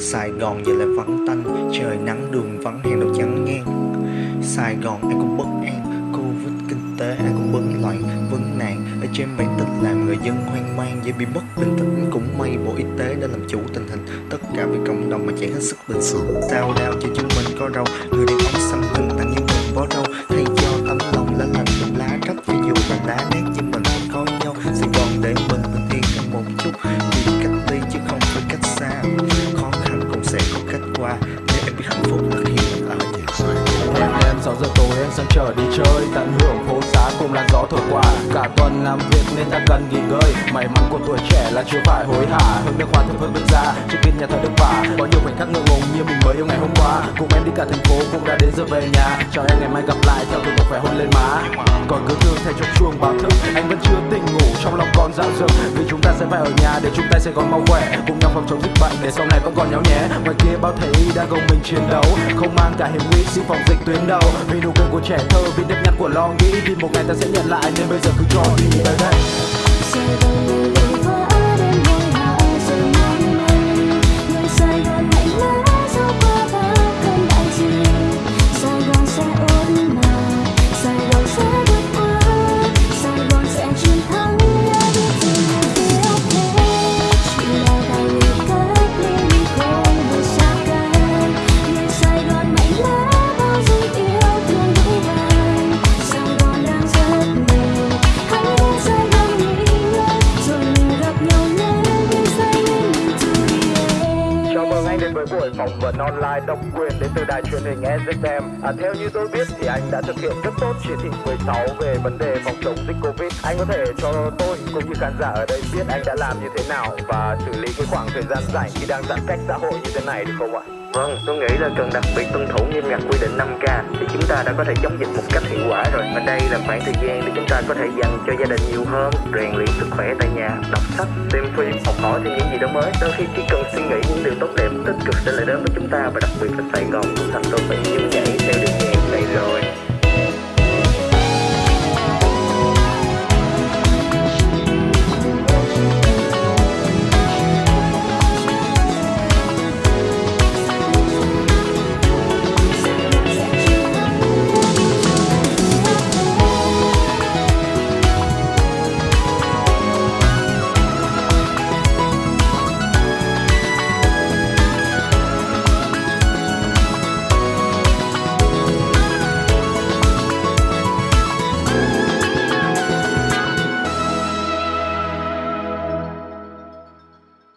Sài Gòn giờ lại vắng tanh, Trời nắng, đường vắng hẹn đầu trắng ngang. Sài Gòn, ai cũng bất an, Covid, kinh tế, ai cũng bấn loạn, vấn nạn. Ở trên bản tình làm người dân hoang mang, Dễ bị mất bình tĩnh. Cũng may Bộ Y tế đã làm chủ tình hình, Tất cả vì cộng đồng mà chạy hết sức bình sự Sao đau cho chúng mình có đâu Người đàn ông xăm hình tặng như qua. Để em biết hạnh phúc là khi mình ở nhà Em em 6 giờ tối, em sang trở đi chơi. Tận hưởng phố xá cùng làn gió thổi qua. Cả tuần làm việc nên ta cần nghỉ ngơi. May mắn của tuổi trẻ là chưa phải hối hả. Hơn nước hoa thơm hương nước ra Trước kia nhà thờ đức bà. Có nhiều khoảnh khắc ngượng ngùng như mình mới yêu ngày hôm qua. Cùng em đi cả thành phố cũng đã đến giờ về nhà. Chào em, ngày mai gặp lại, theo thủ tục phải hôn lên má. Còn cứ thương thay cho chuông báo thức, Anh vẫn chưa tỉnh ngủ. Trong lòng con dạo dực, Vì chúng ta sẽ phải ở nhà để chúng ta sẽ còn mau khỏe. Cùng nhau phòng chống dịch bệnh để sau này vẫn còn nhau nhé. Ngoài kia bao thầy đang gồng mình chiến đấu, Không mang cả hiểm nguy, xin phòng dịch tuyến đầu. Vì nụ cười của trẻ thơ, vì nếp nhăn của lo nghĩ, Vì một ngày ta sẽ nhận lại. Nên bây giờ cứ cho đi tới mừng anh đến với buổi phỏng vấn online độc quyền đến từ đài truyền hình SFM. À, theo như tôi biết thì anh đã thực hiện rất tốt chỉ thị 16 về vấn đề phòng chống dịch Covid. Anh có thể cho tôi cũng như khán giả ở đây biết anh đã làm như thế nào và xử lý cái khoảng thời gian rảnh khi đang giãn cách xã hội như thế này được không ạ? Vâng, tôi nghĩ là cần đặc biệt tuân thủ nghiêm ngặt quy định 5K thì chúng ta đã có thể chống dịch một cách hiệu quả rồi. Và đây là khoảng thời gian để chúng ta có thể dành cho gia đình nhiều hơn, rèn luyện sức khỏe tại nhà, đọc sách, xem phim, học hỏi thêm những gì đó mới. Đôi khi chỉ cần suy nghĩ những điều tốt đẹp, tích cực sẽ lại đến với chúng ta và đặc biệt là Sài Gòn cũng thành đô thị